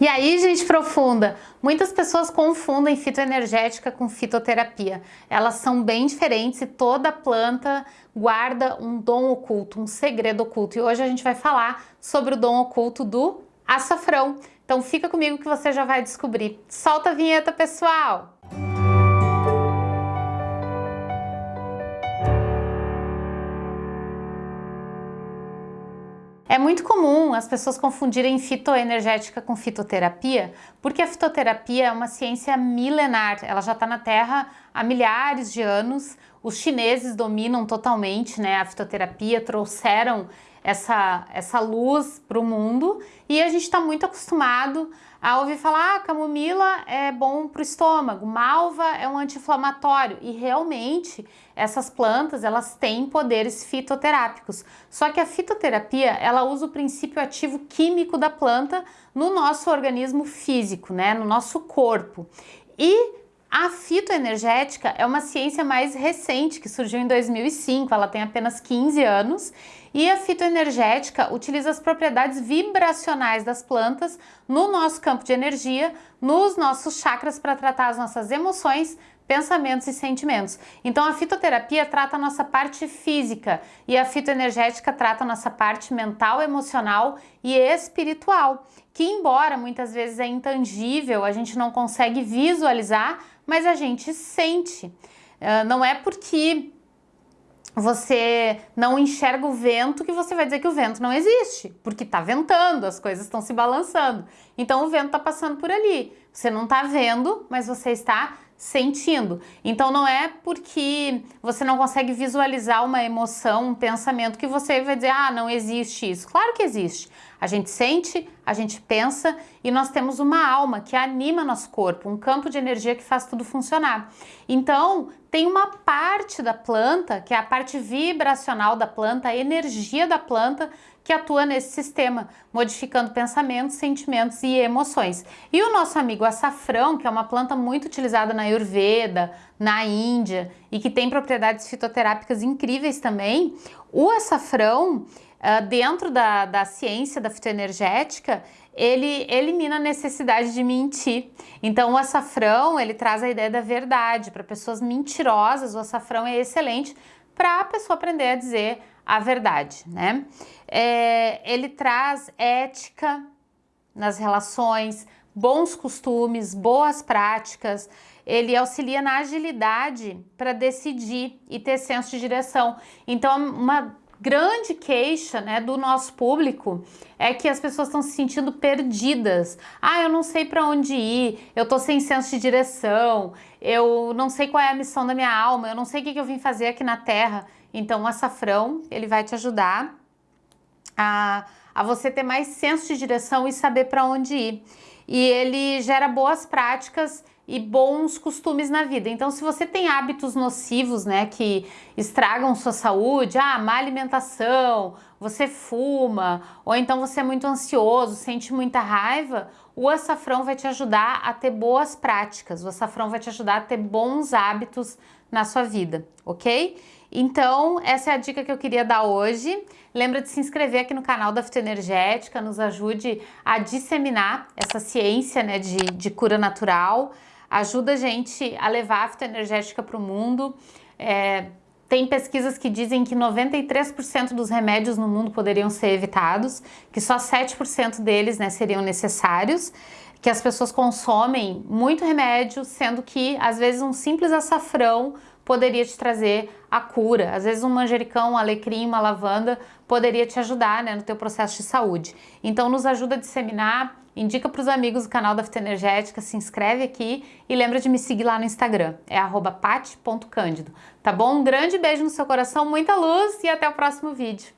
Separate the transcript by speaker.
Speaker 1: E aí, gente profunda, muitas pessoas confundem fitoenergética com fitoterapia. Elas são bem diferentes e toda planta guarda um dom oculto, um segredo oculto. E hoje a gente vai falar sobre o dom oculto do açafrão. Então fica comigo que você já vai descobrir. Solta a vinheta, pessoal! É muito comum as pessoas confundirem fitoenergética com fitoterapia, porque a fitoterapia é uma ciência milenar, ela já está na Terra há milhares de anos, os chineses dominam totalmente né, a fitoterapia, trouxeram essa, essa luz para o mundo e a gente está muito acostumado a ouvir falar ah, camomila é bom para o estômago, malva é um anti-inflamatório e realmente essas plantas elas têm poderes fitoterápicos. Só que a fitoterapia ela usa o princípio ativo químico da planta no nosso organismo físico, né, no nosso corpo. E a fitoenergética é uma ciência mais recente, que surgiu em 2005, ela tem apenas 15 anos, e a fitoenergética utiliza as propriedades vibracionais das plantas no nosso campo de energia, nos nossos chakras para tratar as nossas emoções, pensamentos e sentimentos. Então a fitoterapia trata a nossa parte física e a fitoenergética trata a nossa parte mental, emocional e espiritual, que embora muitas vezes é intangível, a gente não consegue visualizar, mas a gente sente. Uh, não é porque você não enxerga o vento que você vai dizer que o vento não existe, porque está ventando, as coisas estão se balançando. Então o vento está passando por ali. Você não está vendo, mas você está sentindo. Então não é porque você não consegue visualizar uma emoção, um pensamento que você vai dizer, ah, não existe isso. Claro que existe. A gente sente, a gente pensa e nós temos uma alma que anima nosso corpo, um campo de energia que faz tudo funcionar. Então, tem uma parte da planta, que é a parte vibracional da planta, a energia da planta, que atua nesse sistema, modificando pensamentos, sentimentos e emoções. E o nosso amigo açafrão, que é uma planta muito utilizada na Ayurveda, na Índia e que tem propriedades fitoterápicas incríveis também, o açafrão ah, dentro da, da ciência da fitoenergética, ele elimina a necessidade de mentir. Então o açafrão, ele traz a ideia da verdade. Para pessoas mentirosas, o açafrão é excelente para a pessoa aprender a dizer a verdade, né? É, ele traz ética nas relações, bons costumes, boas práticas, ele auxilia na agilidade para decidir e ter senso de direção. Então, uma grande queixa né, do nosso público é que as pessoas estão se sentindo perdidas. Ah, eu não sei para onde ir, eu tô sem senso de direção, eu não sei qual é a missão da minha alma, eu não sei o que, que eu vim fazer aqui na Terra. Então o açafrão, ele vai te ajudar a, a você ter mais senso de direção e saber para onde ir. E ele gera boas práticas e bons costumes na vida. Então, se você tem hábitos nocivos, né, que estragam sua saúde, ah, má alimentação, você fuma, ou então você é muito ansioso, sente muita raiva, o açafrão vai te ajudar a ter boas práticas, o açafrão vai te ajudar a ter bons hábitos na sua vida, ok? Então, essa é a dica que eu queria dar hoje. Lembra de se inscrever aqui no canal da Fitoenergética, nos ajude a disseminar essa ciência né, de, de cura natural ajuda a gente a levar a fitoenergética para o mundo. É, tem pesquisas que dizem que 93% dos remédios no mundo poderiam ser evitados, que só 7% deles né, seriam necessários, que as pessoas consomem muito remédio, sendo que às vezes um simples açafrão poderia te trazer a cura. Às vezes um manjericão, um alecrim, uma lavanda poderia te ajudar né, no teu processo de saúde. Então nos ajuda a disseminar, indica para os amigos o canal da Fitoenergética, se inscreve aqui e lembra de me seguir lá no Instagram, é pati.cândido. Tá bom? Um grande beijo no seu coração, muita luz e até o próximo vídeo.